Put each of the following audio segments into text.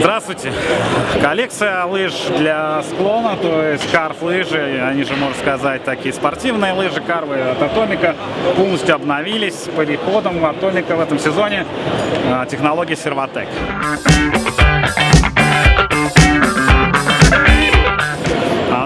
Здравствуйте! Коллекция лыж для склона, то есть carve лыжи, они же, можно сказать, такие спортивные лыжи карвы от Атомика полностью обновились переходом Атомика в этом сезоне а, технологии Servotec.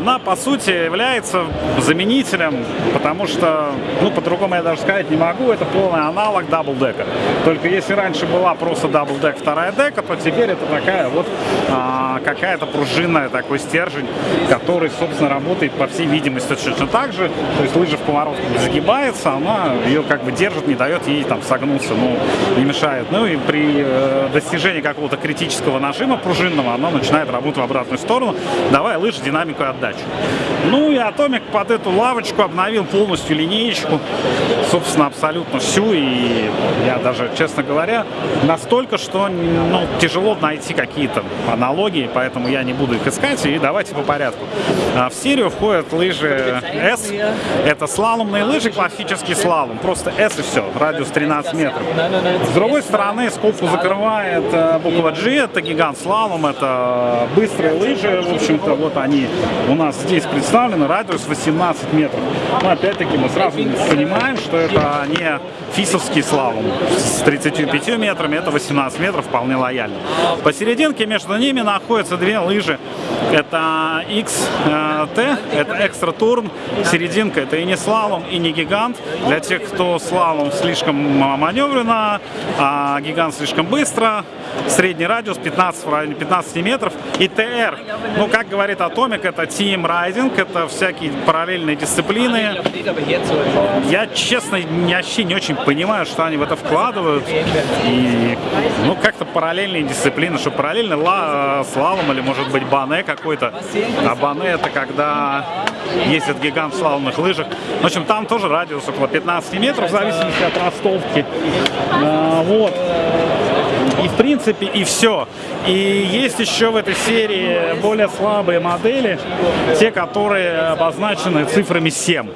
Она по сути является заменителем, потому что, ну по-другому я даже сказать не могу, это полный аналог даблдека. Только если раньше была просто Doubledeck вторая дека, то теперь это такая вот а, какая-то пружинная такой стержень, который, собственно, работает по всей видимости точно так же. То есть лыжа в поворот загибается, она ее как бы держит, не дает ей там согнуться, ну не мешает. Ну и при э, достижении какого-то критического нажима пружинного она начинает работать в обратную сторону, давая лыжи динамику отдачи передачу. Ну и Атомик под эту лавочку обновил полностью линеечку, собственно, абсолютно всю. И я даже, честно говоря, настолько, что ну, тяжело найти какие-то аналогии, поэтому я не буду их искать. И давайте по порядку. А, в серию входят лыжи S. Это слаломные лыжи, классический слалом. Просто S и все, радиус 13 метров. С другой стороны, скобку закрывает э, буква G, это гигант слалом, это быстрые лыжи, в общем-то, вот они у нас нас здесь представлено радиус 18 метров. Но опять-таки мы сразу понимаем, что это не фисовский слалом с 35 метрами, это 18 метров, вполне лояльно. Посерединке между ними находятся две лыжи. Это XT, это экстра турн, серединка это и не слалом, и не гигант. Для тех, кто слалом слишком маневренно, а гигант слишком быстро, средний радиус 15 в районе 15 метров. И ТР, ну как говорит Атомик, это Team Riding, это всякие параллельные дисциплины. Я, честно, вообще не очень понимаю, что они в это вкладывают. И, ну, как-то параллельные дисциплины, что параллельно ла, слалом или, может быть, бане какой-то. А бане это когда ездит гигант в слаломных лыжах. В общем, там тоже радиус около 15 метров, в зависимости от ростовки. А, вот и в принципе и все. И есть еще в этой серии более слабые модели, те, которые обозначены цифрами 7.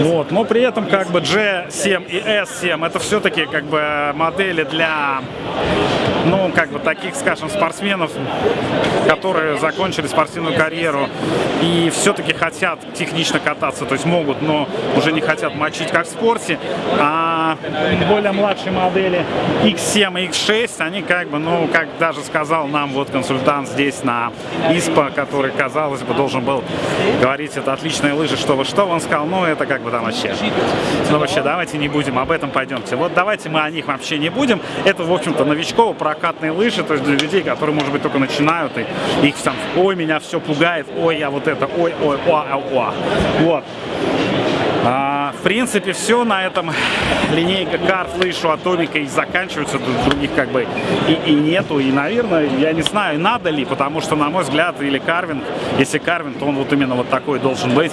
Вот. Но при этом как бы G7 и S7 это все-таки как бы модели для ну, как бы таких, скажем, спортсменов, которые закончили спортивную карьеру и все-таки хотят технично кататься, то есть могут, но уже не хотят мочить, как в спорте, а более младшие модели X7 и X6, они как бы, ну, как даже сказал нам вот консультант здесь на ИСПА, который, казалось бы, должен был говорить, это отличные лыжи, что вы что, он сказал, ну, это как бы там вообще. Ну, вообще, давайте не будем, об этом пойдемте. Вот давайте мы о них вообще не будем. Это, в общем-то, новичково прокатные лыжи, то есть для людей, которые, может быть, только начинают, и их там, ой, меня все пугает, ой, я вот это, ой, ой, ой, ой, ой. Вот. А, в принципе, все на этом линейка карт, лыж у Атомика и заканчивается, других как бы и, и нету. И, наверное, я не знаю, надо ли, потому что, на мой взгляд, или Карвин, если Карвин, то он вот именно вот такой должен быть,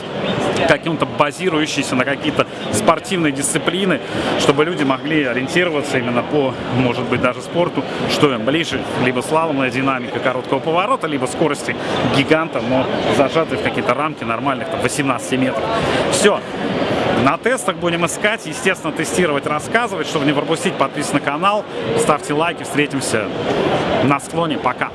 каким-то базирующийся на какие-то спортивные дисциплины, чтобы люди могли ориентироваться именно по, может быть, даже спорту, что им ближе, либо слаломная динамика короткого поворота, либо скорости гиганта, но зажатые в какие-то рамки нормальных, там, 18 метров. Все. На тестах будем искать, естественно, тестировать, рассказывать. Чтобы не пропустить, подписывайтесь на канал, ставьте лайки, встретимся на склоне. Пока!